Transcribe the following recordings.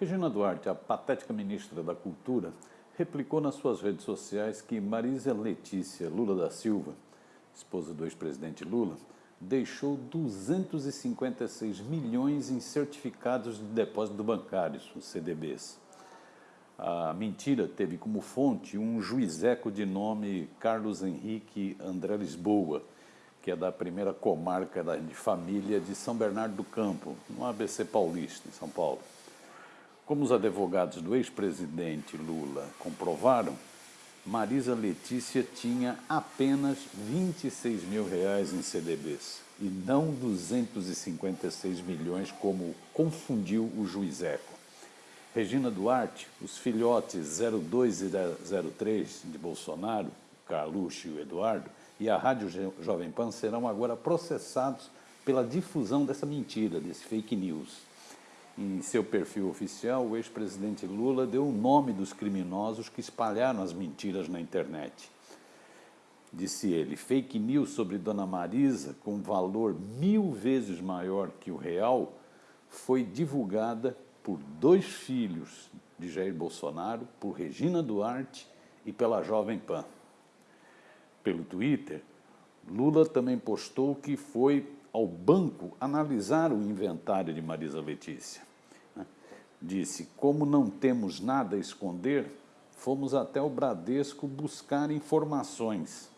Regina Duarte, a patética ministra da Cultura, replicou nas suas redes sociais que Marisa Letícia Lula da Silva, esposa do ex-presidente Lula, deixou 256 milhões em certificados de depósito bancários, os CDBs. A mentira teve como fonte um juizeco de nome Carlos Henrique André Lisboa, que é da primeira comarca de família de São Bernardo do Campo, no ABC Paulista, em São Paulo. Como os advogados do ex-presidente Lula comprovaram, Marisa Letícia tinha apenas 26 mil reais em CDBs e não 256 milhões, como confundiu o juiz Eco. Regina Duarte, os filhotes 02 e 03 de Bolsonaro, Carluxo e o Eduardo, e a Rádio Jovem Pan serão agora processados pela difusão dessa mentira, desse fake news. Em seu perfil oficial, o ex-presidente Lula deu o nome dos criminosos que espalharam as mentiras na internet. Disse ele, fake news sobre Dona Marisa, com valor mil vezes maior que o real, foi divulgada por dois filhos de Jair Bolsonaro, por Regina Duarte e pela Jovem Pan. Pelo Twitter, Lula também postou que foi ao banco analisar o inventário de Marisa Letícia disse: Como não temos nada a esconder, fomos até o Bradesco buscar informações.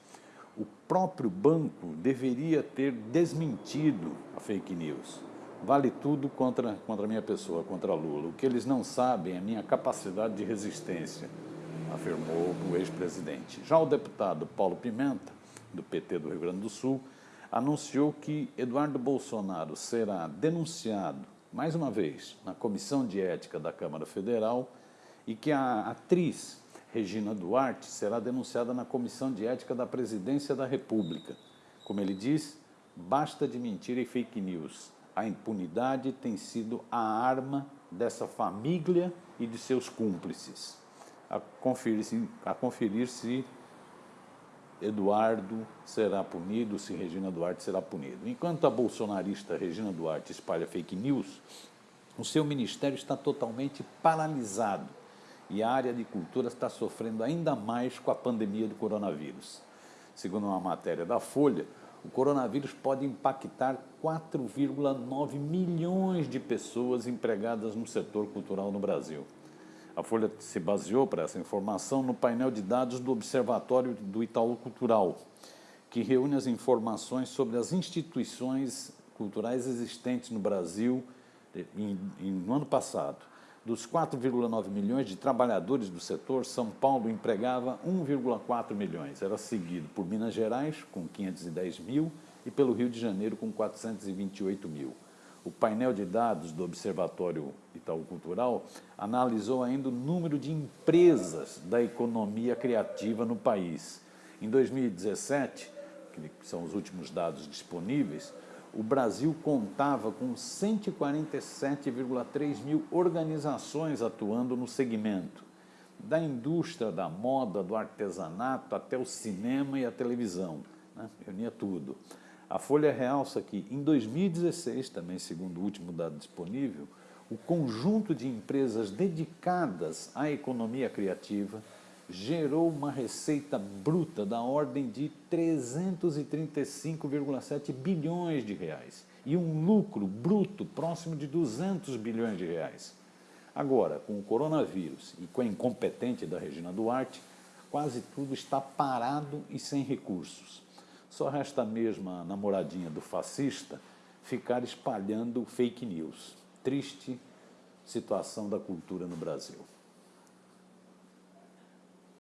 O próprio banco deveria ter desmentido a fake news. Vale tudo contra, contra a minha pessoa, contra Lula. O que eles não sabem é a minha capacidade de resistência, afirmou o ex-presidente. Já o deputado Paulo Pimenta, do PT do Rio Grande do Sul, anunciou que Eduardo Bolsonaro será denunciado mais uma vez, na Comissão de Ética da Câmara Federal e que a atriz Regina Duarte será denunciada na Comissão de Ética da Presidência da República. Como ele diz, basta de mentira e fake news. A impunidade tem sido a arma dessa família e de seus cúmplices. A conferir-se conferir se Eduardo será punido, se Regina Duarte será punido. Enquanto a bolsonarista Regina Duarte espalha fake news, o seu ministério está totalmente paralisado e a área de cultura está sofrendo ainda mais com a pandemia do coronavírus. Segundo uma matéria da Folha, o coronavírus pode impactar 4,9 milhões de pessoas empregadas no setor cultural no Brasil. A Folha se baseou para essa informação no painel de dados do Observatório do Itaú Cultural, que reúne as informações sobre as instituições culturais existentes no Brasil em, em, no ano passado. Dos 4,9 milhões de trabalhadores do setor, São Paulo empregava 1,4 milhões. Era seguido por Minas Gerais, com 510 mil, e pelo Rio de Janeiro, com 428 mil. O painel de dados do Observatório Itaú Cultural analisou ainda o número de empresas da economia criativa no país. Em 2017, que são os últimos dados disponíveis, o Brasil contava com 147,3 mil organizações atuando no segmento, da indústria da moda, do artesanato, até o cinema e a televisão, né? reunia tudo. A Folha realça que, em 2016, também segundo o último dado disponível, o conjunto de empresas dedicadas à economia criativa gerou uma receita bruta da ordem de 335,7 bilhões de reais e um lucro bruto próximo de 200 bilhões de reais. Agora, com o coronavírus e com a incompetente da Regina Duarte, quase tudo está parado e sem recursos. Só resta mesmo a namoradinha do fascista ficar espalhando fake news. Triste situação da cultura no Brasil.